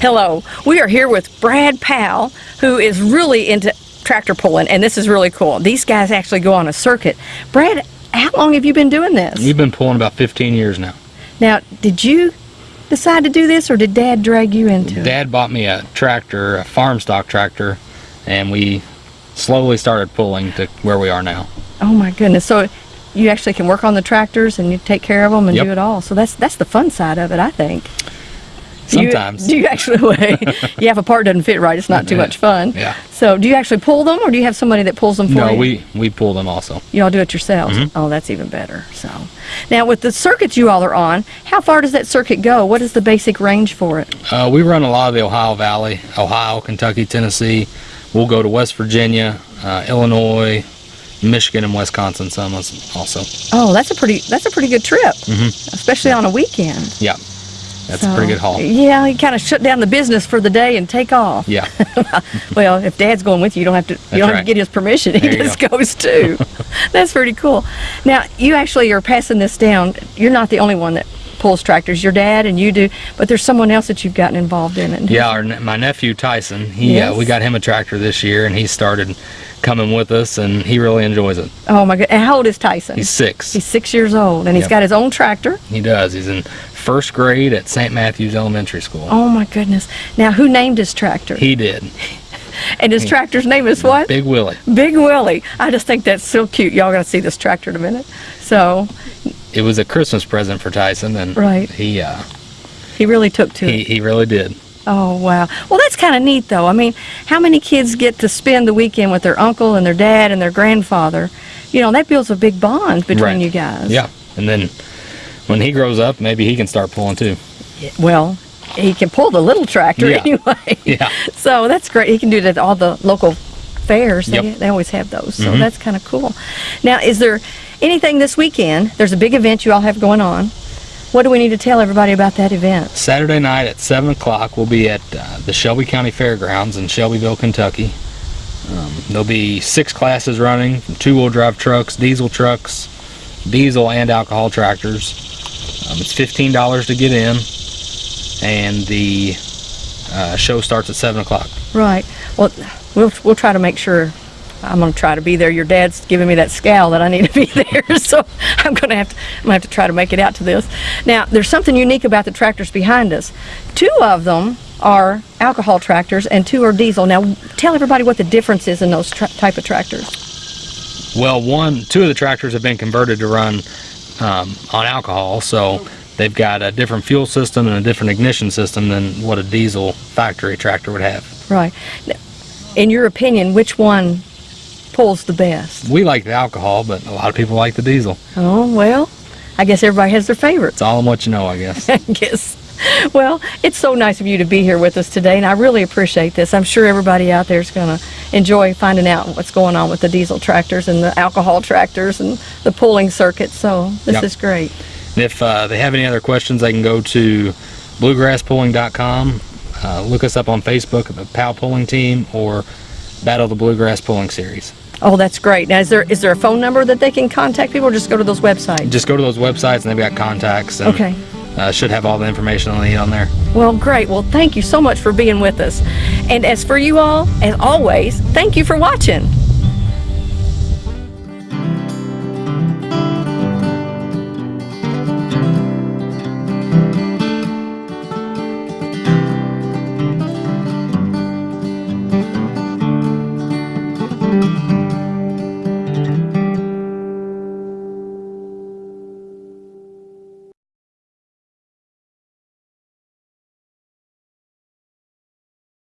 Hello, we are here with Brad Powell, who is really into tractor pulling, and this is really cool. These guys actually go on a circuit. Brad, how long have you been doing this? You've been pulling about 15 years now. Now, did you decide to do this, or did Dad drag you into it? Dad bought me a tractor, a farm stock tractor, and we slowly started pulling to where we are now. Oh my goodness! So you actually can work on the tractors and you take care of them and Yep. do it all. So that's that's the fun side of it, I think. Do you- Sometimes. Do you, actually? you have a part doesn't fit right. It's not too Yeah. much fun. Yeah. So do you actually pull them, or do you have somebody that pulls them for No, you? we, we pull them also. You all do it yourselves. Mm-hmm. Oh, that's even better. So, now with the circuits you all are on, how far does that circuit go? What is the basic range for it? Uh, we run a lot of the Ohio Valley, Ohio, Kentucky, Tennessee. We'll go to West Virginia, uh, Illinois, Michigan, and Wisconsin some also. Oh, that's a pretty that's a pretty good trip, mm -hmm. especially on a weekend. Yeah, that's a pretty good haul. Yeah, you kind of shut down the business for the day and take off. Yeah, Well, if Dad's going with you, you don't have to. You don't have to get his permission. He There you just goes too. That's pretty cool. Now, you actually are passing this down. You're not the only one that pulls tractors. Your dad and you do, but there's someone else that you've gotten involved in it. yeah. Our, my nephew Tyson, he Yes. uh, we got him a tractor this year, and he started coming with us, and he really enjoys it. Oh my God! And how old is Tyson? He's six. He's six years old, and he's got his own tractor. He does. He's in first grade at St. Matthew's Elementary School. Oh my goodness! Now, who named his tractor? He did. and his tractor's name is what? Big Willie. Big Willie. I just think that's so cute. Y'all to see this tractor in a minute. So It was a Christmas present for Tyson, and Right. he uh, he really took to he it. he really did. Oh wow. Well, that's kind of neat, though. I mean, how many kids get to spend the weekend with their uncle and their dad and their grandfather? You know, that builds a big bond between Right. you guys. Yeah, and then when he grows up, maybe he can start pulling too. Well, he can pull the little tractor Yeah. anyway. Yeah. So that's great. He can do it at all the local fairs. They, Yep. They always have those. So that's kind of cool. Now, is there anything this weekend? There's a big event you all have going on. What do we need to tell everybody about that event? Saturday night at seven o'clock, we'll be at uh, the Shelby County Fairgrounds in Shelbyville, Kentucky. Um, there'll be six classes running: two-wheel drive trucks, diesel trucks, diesel and alcohol tractors. Um, it's fifteen dollars to get in, and the uh, show starts at seven o'clock. Right. Well, we'll we'll try to make sure. I'm gonna try to be there. Your dad's giving me that scowl that I need to be there, so I'm gonna have to. I'm gonna have to try to make it out to this. Now, there's something unique about the tractors behind us. Two of them are alcohol tractors, and two are diesel. Now, tell everybody what the difference is in those type of tractors. Well, one, two of the tractors have been converted to run um, on alcohol, so they've got a different fuel system and a different ignition system than what a diesel factory tractor would have. Right. In your opinion, which one pulls the best? We like the alcohol, but a lot of people like the diesel. Oh well, I guess everybody has their favorites. It's all in what you know, I guess. I guess. Well, it's so nice of you to be here with us today, and I really appreciate this. I'm sure everybody out there is going to enjoy finding out what's going on with the diesel tractors and the alcohol tractors and the pulling circuit. So this Yep. is great. And if uh, they have any other questions, they can go to bluegrasspulling.com, uh, look us up on Facebook at the POW Pulling Team, or Battle the Bluegrass Pulling Series. Oh, that's great. Now, is there is there a phone number that they can contact people, or just go to those websites? Just go to those websites, and they've got contacts. And, Okay. Uh, should have all the information they need on there. Well, great. Well, thank you so much for being with us. And as for you all, as always, thank you for watching.